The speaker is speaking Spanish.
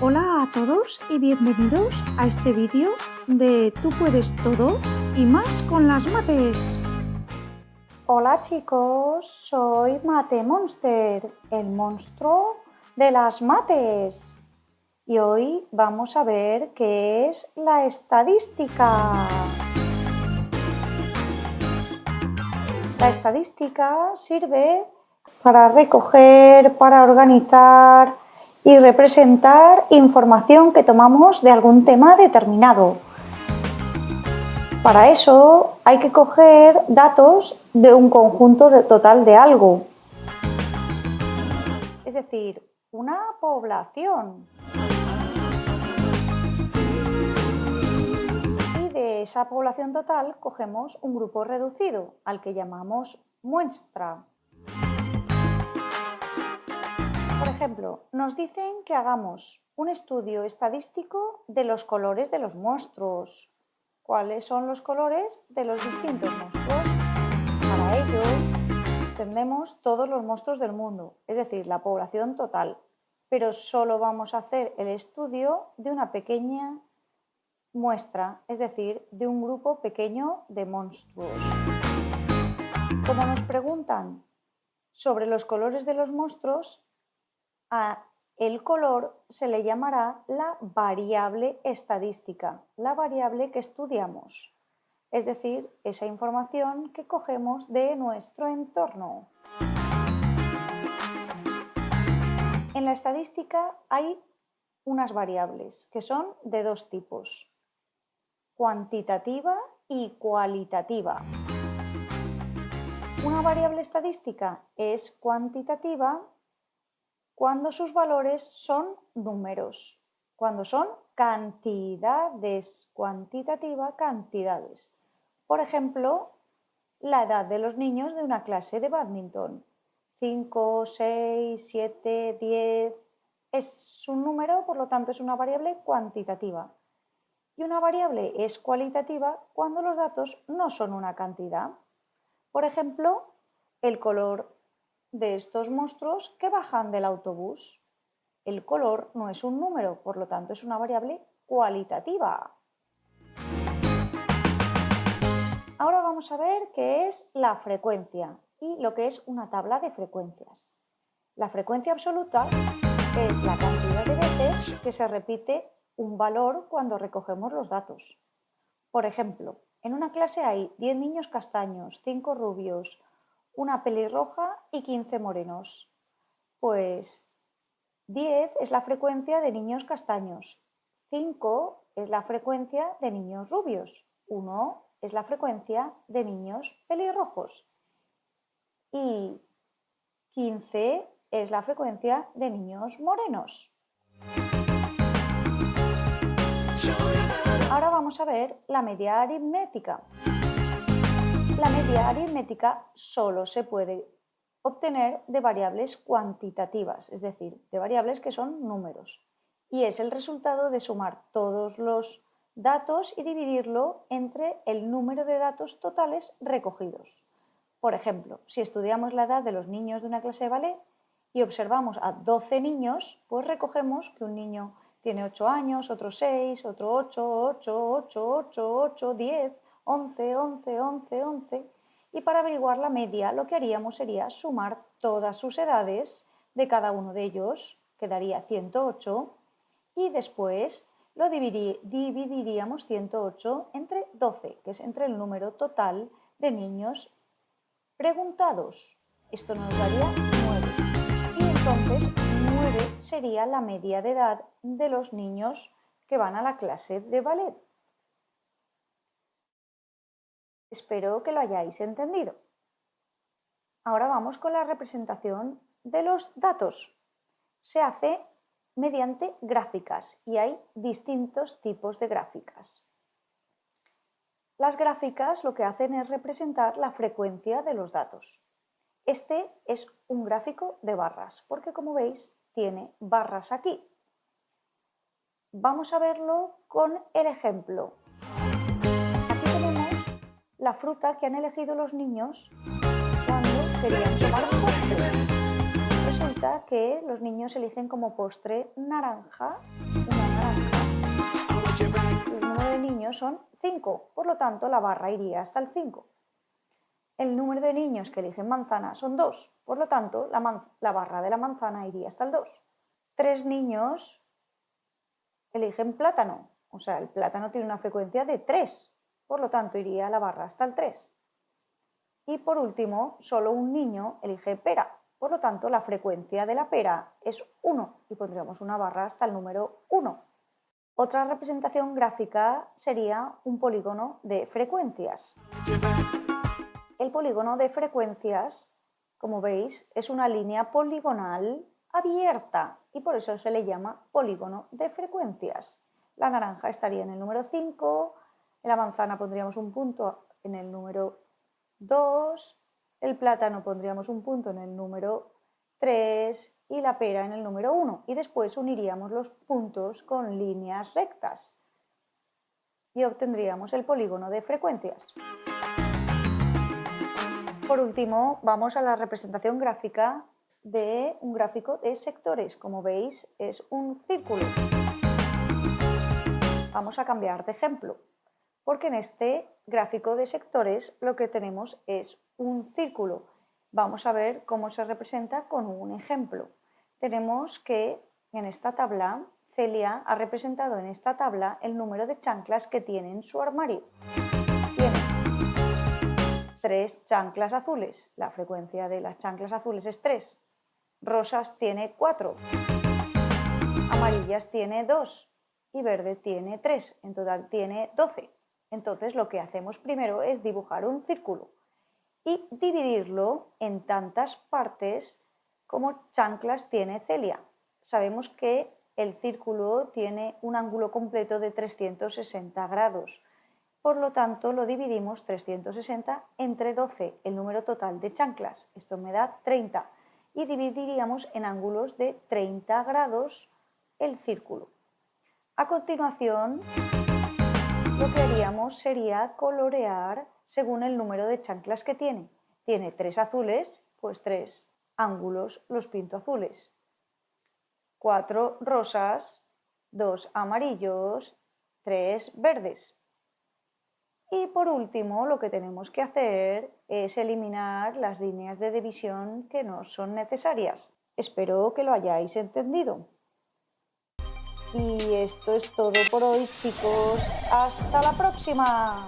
Hola a todos y bienvenidos a este vídeo de Tú puedes todo y más con las mates. Hola chicos, soy Mate Monster, el monstruo de las mates. Y hoy vamos a ver qué es la estadística. La estadística sirve para recoger, para organizar, y representar información que tomamos de algún tema determinado. Para eso hay que coger datos de un conjunto total de algo. Es decir, una población. Y de esa población total cogemos un grupo reducido, al que llamamos muestra. Ejemplo, nos dicen que hagamos un estudio estadístico de los colores de los monstruos. ¿Cuáles son los colores de los distintos monstruos? Para ello, tendremos todos los monstruos del mundo, es decir, la población total. Pero solo vamos a hacer el estudio de una pequeña muestra, es decir, de un grupo pequeño de monstruos. Como nos preguntan sobre los colores de los monstruos, a el color se le llamará la variable estadística, la variable que estudiamos, es decir, esa información que cogemos de nuestro entorno. En la estadística hay unas variables que son de dos tipos, cuantitativa y cualitativa. Una variable estadística es cuantitativa cuando sus valores son números, cuando son cantidades, cuantitativa, cantidades. Por ejemplo, la edad de los niños de una clase de badminton. 5, 6, 7, 10. Es un número, por lo tanto es una variable cuantitativa. Y una variable es cualitativa cuando los datos no son una cantidad. Por ejemplo, el color de estos monstruos que bajan del autobús. El color no es un número, por lo tanto es una variable cualitativa. Ahora vamos a ver qué es la frecuencia y lo que es una tabla de frecuencias. La frecuencia absoluta es la cantidad de veces que se repite un valor cuando recogemos los datos. Por ejemplo, en una clase hay 10 niños castaños, 5 rubios, una pelirroja y 15 morenos. Pues 10 es la frecuencia de niños castaños, 5 es la frecuencia de niños rubios, 1 es la frecuencia de niños pelirrojos y 15 es la frecuencia de niños morenos. Ahora vamos a ver la media aritmética la media aritmética solo se puede obtener de variables cuantitativas, es decir, de variables que son números. Y es el resultado de sumar todos los datos y dividirlo entre el número de datos totales recogidos. Por ejemplo, si estudiamos la edad de los niños de una clase de ballet y observamos a 12 niños, pues recogemos que un niño tiene 8 años, otro 6, otro 8, 8, 8, 8, 8, 10, 11, 11, 11, 11 y para averiguar la media lo que haríamos sería sumar todas sus edades de cada uno de ellos, que daría 108 y después lo dividiríamos 108 entre 12, que es entre el número total de niños preguntados. Esto nos daría 9. Y entonces 9 sería la media de edad de los niños que van a la clase de ballet. Espero que lo hayáis entendido. Ahora vamos con la representación de los datos. Se hace mediante gráficas y hay distintos tipos de gráficas. Las gráficas lo que hacen es representar la frecuencia de los datos. Este es un gráfico de barras, porque como veis tiene barras aquí. Vamos a verlo con el ejemplo la fruta que han elegido los niños cuando querían tomar postre. Resulta resulta que los niños eligen como postre naranja, una naranja. El número de niños son 5, por lo tanto la barra iría hasta el 5. El número de niños que eligen manzana son 2, por lo tanto la, la barra de la manzana iría hasta el 2. Tres niños eligen plátano, o sea, el plátano tiene una frecuencia de 3, por lo tanto iría la barra hasta el 3. Y por último, solo un niño elige pera, por lo tanto la frecuencia de la pera es 1 y pondríamos una barra hasta el número 1. Otra representación gráfica sería un polígono de frecuencias. El polígono de frecuencias, como veis, es una línea poligonal abierta y por eso se le llama polígono de frecuencias. La naranja estaría en el número 5, en la manzana pondríamos un punto en el número 2, el plátano pondríamos un punto en el número 3 y la pera en el número 1 y después uniríamos los puntos con líneas rectas y obtendríamos el polígono de frecuencias. Por último, vamos a la representación gráfica de un gráfico de sectores. Como veis, es un círculo. Vamos a cambiar de ejemplo, porque en este gráfico de sectores lo que tenemos es un círculo. Vamos a ver cómo se representa con un ejemplo. Tenemos que en esta tabla, Celia ha representado en esta tabla el número de chanclas que tiene en su armario tres chanclas azules. La frecuencia de las chanclas azules es 3. Rosas tiene 4. Amarillas tiene 2. Y verde tiene 3. En total tiene 12. Entonces lo que hacemos primero es dibujar un círculo y dividirlo en tantas partes como chanclas tiene Celia. Sabemos que el círculo tiene un ángulo completo de 360 grados. Por lo tanto, lo dividimos 360 entre 12, el número total de chanclas. Esto me da 30. Y dividiríamos en ángulos de 30 grados el círculo. A continuación, lo que haríamos sería colorear según el número de chanclas que tiene. Tiene tres azules, pues tres ángulos los pinto azules. Cuatro rosas, dos amarillos, tres verdes. Y por último, lo que tenemos que hacer es eliminar las líneas de división que no son necesarias. Espero que lo hayáis entendido. Y esto es todo por hoy, chicos. ¡Hasta la próxima!